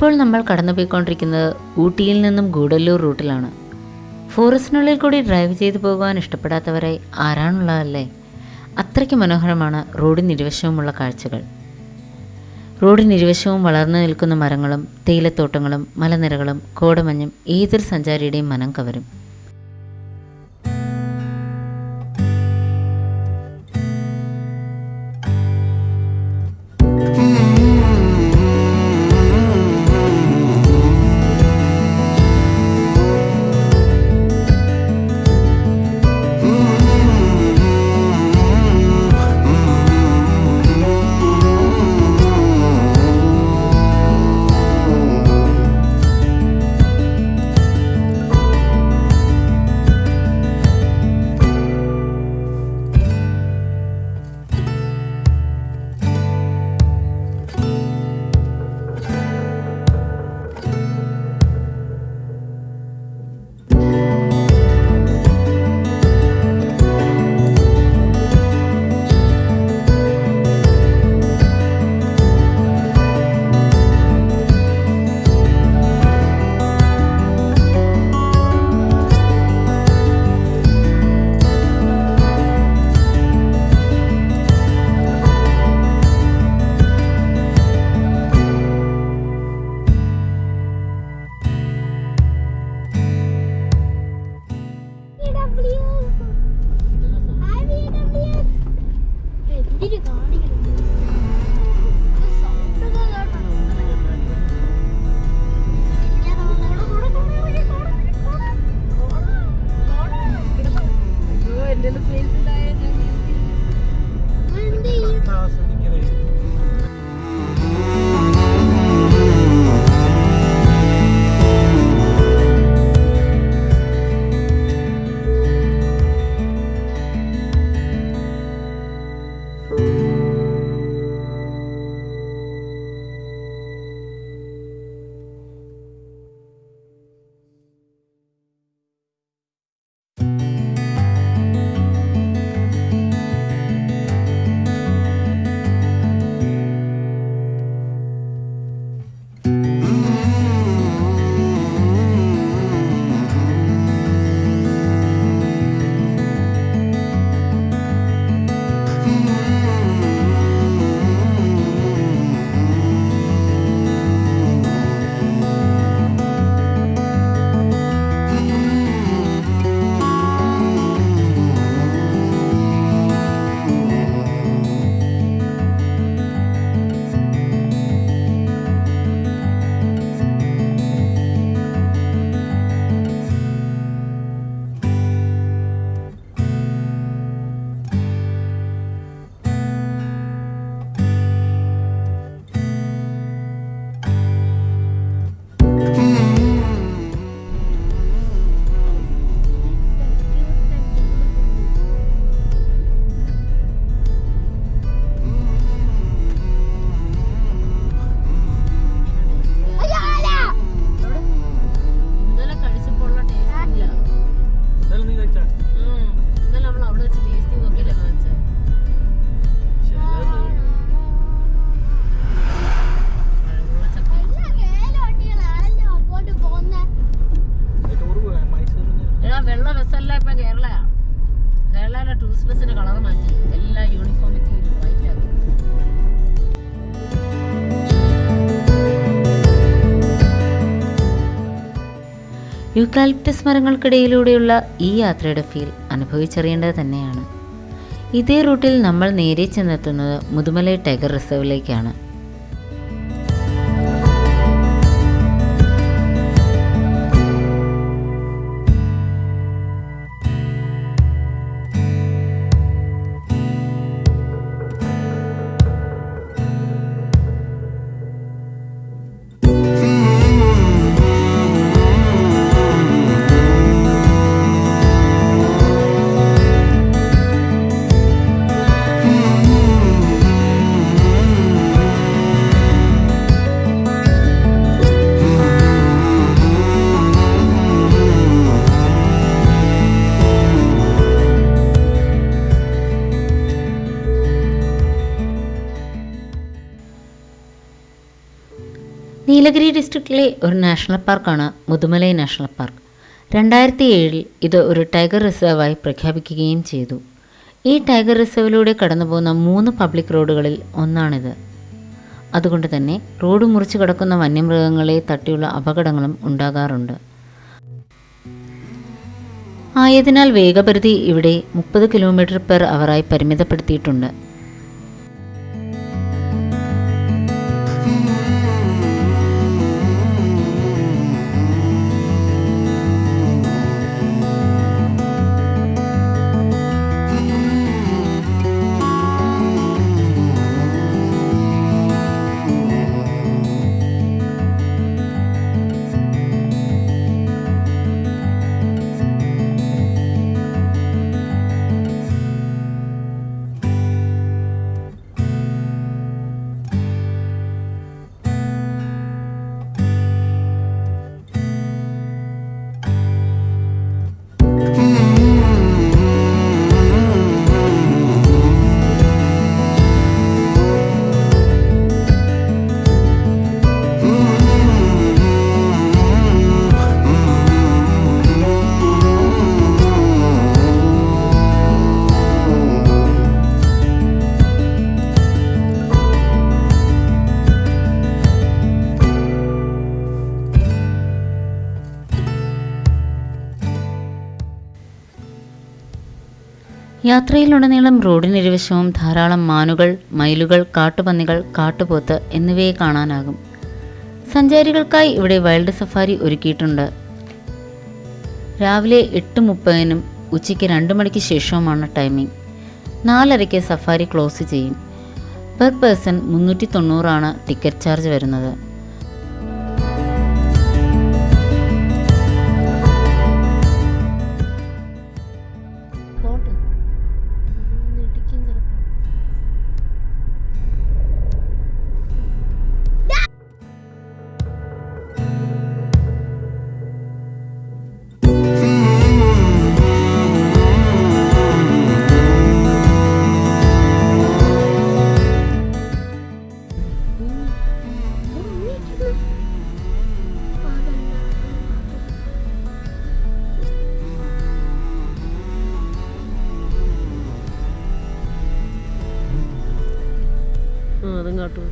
ഇപ്പോൾ നമ്മൾ കടന്നുപോയിക്കൊണ്ടിരിക്കുന്നത് ഊട്ടിയിൽ നിന്നും ഗൂഡല്ലൂർ റൂട്ടിലാണ്. ഫോറസ്റ്റിനുള്ളിൽ കൂടി ഡ്രൈവ് ചെയ്തു പോകുവാൻ ഇഷ്ടപ്പെടാത്തവരായി ആരാണുള്ളതല്ലേ? അത്രയ്ക്ക് മനോഹരമാണ് റോഡിന് ഇരുവശവുമുള്ള കാഴ്ചകൾ. റോഡിന് ഇരുവശവും വളർന്നു നിൽക്കുന്ന മരങ്ങളും തേയിലത്തോട്ടങ്ങളും മലനിരകളും കോടമഞ്ഞും ഏതൊരു സഞ്ചാരിയുടെയും മനം കവരും. യൂക്കാലിപ്റ്റസ് മരങ്ങൾക്കിടയിലൂടെയുള്ള ഈ യാത്രയുടെ ഫീൽ അനുഭവിച്ചറിയേണ്ടത് തന്നെയാണ്. ഇതേ റൂട്ടിൽ നമ്മൾ നേരെ ചെന്നെത്തുന്നത് മുതുമലൈ ടൈഗർ റിസർവിലേക്കാണ്. നീലഗിരി ഡിസ്ട്രിക്റ്റിലെ ഒരു നാഷണൽ പാർക്കാണ് മുതുമലൈ നാഷണൽ പാർക്ക് രണ്ടായിരത്തി ഏഴിൽ ഇത് ഒരു ടൈഗർ റിസർവായി പ്രഖ്യാപിക്കുകയും ചെയ്തു. ഈ ടൈഗർ റിസർവിലൂടെ കടന്നുപോകുന്ന മൂന്ന് പബ്ലിക് റോഡുകളിൽ ഒന്നാണിത്. അതുകൊണ്ട് തന്നെ റോഡ് മുറിച്ച് കിടക്കുന്ന വന്യമൃഗങ്ങളെ തട്ടിയുള്ള അപകടങ്ങളും ഉണ്ടാകാറുണ്ട്. ആയതിനാൽ വേഗപരിധി ഇവിടെ മുപ്പത് കിലോമീറ്റർ പെർ അവറായി പരിമിതപ്പെടുത്തിയിട്ടുണ്ട്. യാത്രയിലുടനീളം റോഡിനിരുവശവും ധാരാളം മാനുകൾ മയിലുകൾ കാട്ടുപന്നികൾ കാട്ടുപോത്ത് എന്നിവയെ കാണാനാകും. സഞ്ചാരികൾക്കായി ഇവിടെ വൈൽഡ് സഫാരി ഒരുക്കിയിട്ടുണ്ട്. രാവിലെ എട്ട് മുപ്പതിനും ഉച്ചയ്ക്ക് രണ്ട് മണിക്ക് ശേഷവുമാണ് ടൈമിംഗ് നാലരയ്ക്ക് സഫാരി ക്ലോസ് ചെയ്യും. പെർ പേഴ്സൺ മുന്നൂറ്റി തൊണ്ണൂറാണ് ടിക്കറ്റ് ചാർജ് വരുന്നത്. അതും കാട്ടു.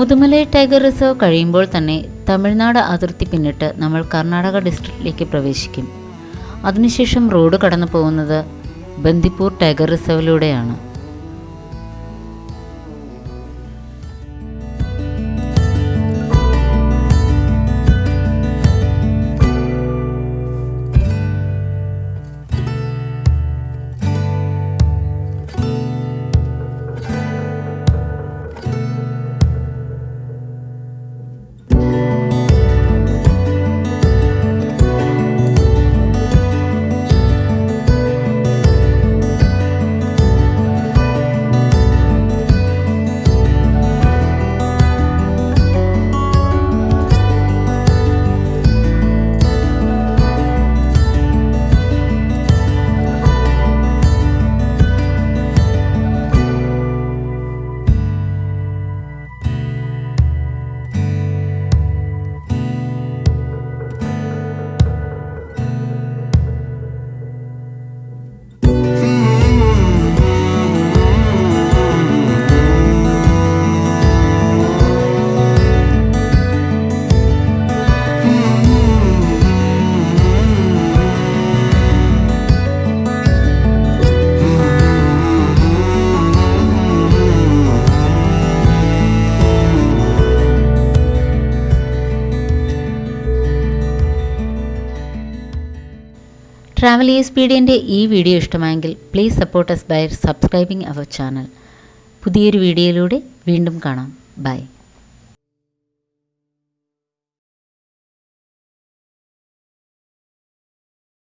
മുതുമലൈ ടൈഗർ റിസർവ് കഴിയുമ്പോൾ തന്നെ തമിഴ്നാട് അതിർത്തി പിന്നിട്ട് നമ്മൾ കർണാടക ഡിസ്ട്രിക്റ്റിലേക്ക് പ്രവേശിക്കും. അതിനുശേഷം റോഡ് കടന്നു പോകുന്നത് ബന്ദിപ്പൂർ ടൈഗർ റിസർവിലൂടെയാണ്. ട്രാവൽ എക്സ്പീഡിയന്റെ ഈ വീഡിയോ ഇഷ്ടമായെങ്കിൽ please support us by subscribing our channel പുതിയൊരു വീഡിയോയിലൂടെ വീണ്ടും കാണാം. ബൈ